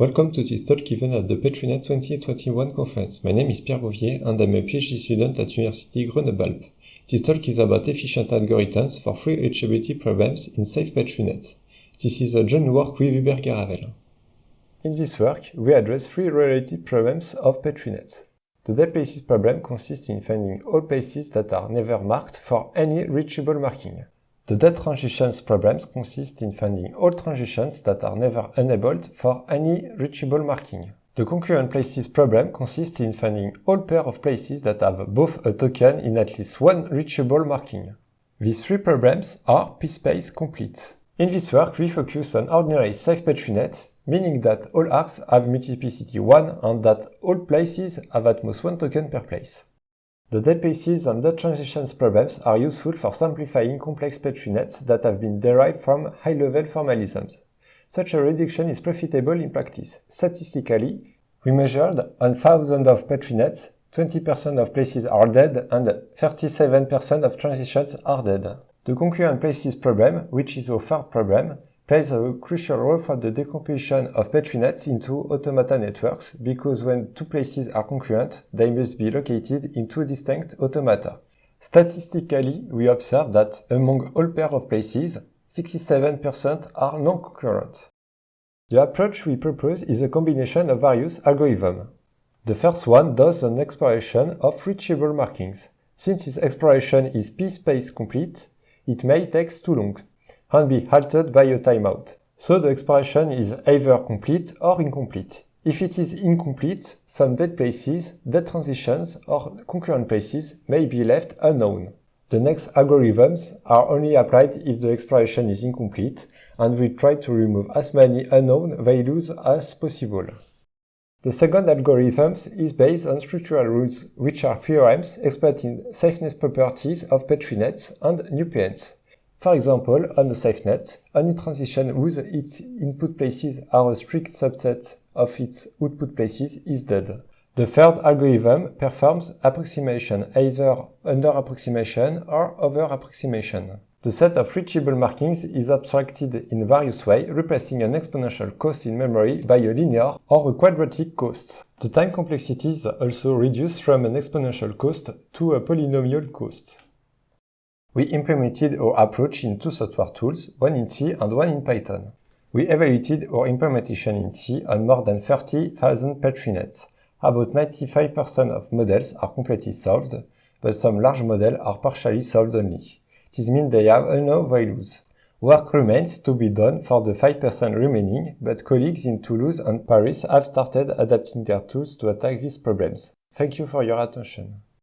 Welcome to this talk given at the PetriNet 2021 conference. My name is Pierre Bouvier and I'm a PhD student at University Grenoble. This talk is about efficient algorithms for free reachability problems in safe PetriNets. This is a joint work with Hubert Garavel. In this work, we address three related problems of PetriNets. The dead places problem consists in finding all places that are never marked for any reachable marking. The dead transitions problems consist in finding all transitions that are never enabled for any reachable marking. The concurrent places problem consists in finding all pair of places that have both a token in at least one reachable marking. These three problems are PSPACE complete. In this work, we focus on ordinary safe PetriNet, meaning that all arcs have multiplicity 1 and that all places have at most one token per place. The dead places and dead transitions problems are useful for simplifying complex PetriNets that have been derived from high-level formalisms. Such a reduction is profitable in practice. Statistically, we measured on thousands of PetriNets, 20% of places are dead and 37% of transitions are dead. The concurrent places problem, which is a third problem, plays a crucial role for the decomposition of PetriNets into automata networks because when two places are concurrent, they must be located in two distinct automata. Statistically, we observe that among all pair of places, 67% are non-concurrent. The approach we propose is a combination of various algorithms. The first one does an exploration of reachable markings. Since this exploration is PSPACE complete, it may take too long and be halted by a timeout. So the expression is either complete or incomplete. If it is incomplete, some dead places, dead transitions, or concurrent places may be left unknown. The next algorithms are only applied if the expression is incomplete, and we try to remove as many unknown values as possible. The second algorithm is based on structural rules, which are theorems exploiting safeness properties of Petri nets and NUPNs. For example, on a SafeNet, any transition whose its input places are a strict subset of its output places is dead. The third algorithm performs approximation, either under approximation or over approximation. The set of reachable markings is abstracted in various ways, replacing an exponential cost in memory by a linear or a quadratic cost. The time complexities also reduced from an exponential cost to a polynomial cost. We implemented our approach in two software tools, one in C and one in Python. We evaluated our implementation in C on more than 30,000 PetriNets. About 95% of models are completely solved, but some large models are partially solved only. This means they have unknown values. Work remains to be done for the 5% remaining, but colleagues in Toulouse and Paris have started adapting their tools to attack these problems. Thank you for your attention.